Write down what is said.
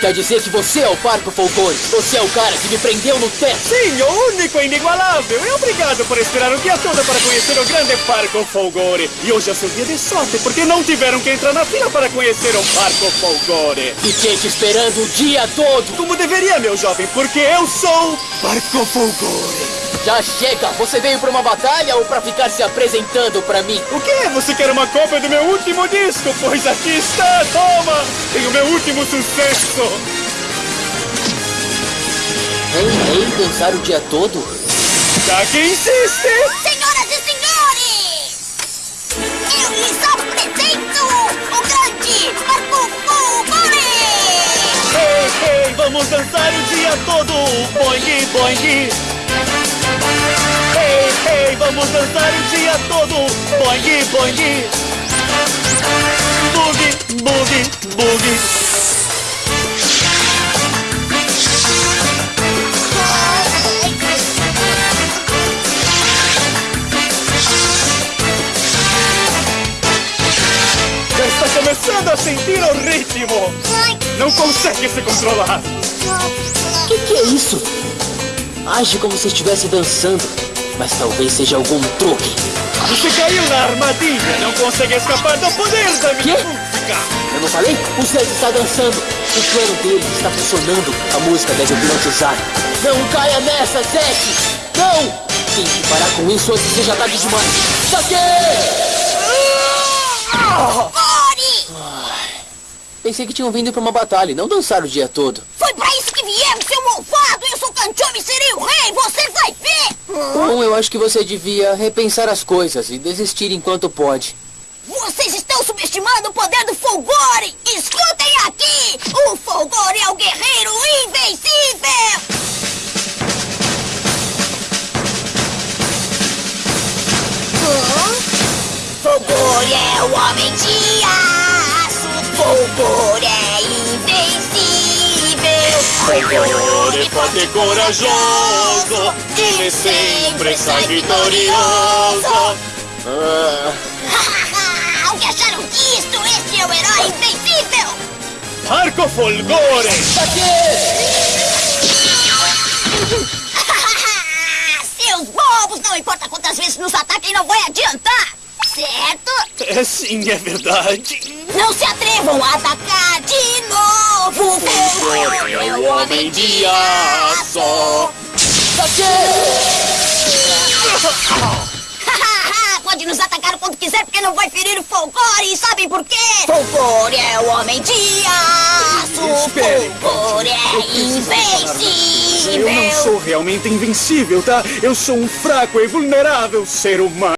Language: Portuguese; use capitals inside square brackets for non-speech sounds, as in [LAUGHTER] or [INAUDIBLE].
Quer dizer que você é o Parco Folgore. Você é o cara que me prendeu no teto. Sim, o único e inigualável. E obrigado por esperar o dia todo para conhecer o grande Parco Folgore. E hoje é seu dia de sorte, porque não tiveram que entrar na fila para conhecer o Parco Folgore. Fiquei te esperando o dia todo. Como deveria, meu jovem, porque eu sou Parco Folgore. Já chega! Você veio pra uma batalha ou pra ficar se apresentando pra mim? O quê? Você quer uma cópia do meu último disco? Pois aqui está, toma! Tem o meu último sucesso! Rei, rei, dançar o dia todo? Já que insiste! Senhoras e senhores! Eu lhes apresento o grande Marco Fulgore! Ei, ei, vamos dançar o dia todo! Boing, boing! Ei, ei, vamos dançar o dia todo! Boing, boing! Boogie, boogie, boogie! Já está começando a sentir o ritmo! Não consegue se controlar! O que, que é isso? Age como se estivesse dançando, mas talvez seja algum truque. Você caiu na armadilha! Não consegue escapar do poder da minha Quê? música! Eu não falei? O Zed está dançando. O plano dele está funcionando. A música deve hipnotizar. Não caia nessa, Zed! Não! Tem que parar com isso antes que seja tarde demais. Saque! Fulgore! Pensei que tinham vindo pra uma batalha e não dançar o dia todo. Foi pra isso que viemos, seu malvado! Serei o rei! Você vai ver! Bom, eu acho que você devia repensar as coisas e desistir enquanto pode. Vocês estão subestimando o poder do Fulgore! Escutem aqui! O Fulgore é o guerreiro invencível! Fulgore é o homem de aço! Fulgore é invencível! Fulgore forte e corajoso, ele sempre sai vitorioso. Ah, o que acharam disto? Este é o herói invencível! Arco Fulgore! [LAUGHS] Seus bobos! Não importa quantas vezes nos ataquem, não vai adiantar! Certo? É sim, é verdade. Não se atrevam a atacar de é o homem de aço. [LAUGHS] Pode nos atacar quando quiser, porque não vai ferir o Folgore. E sabem por quê? Folgore é o homem de aço. Espere, Folgore é invencível. Eu não sou realmente invencível, tá? Eu sou um fraco e vulnerável ser humano.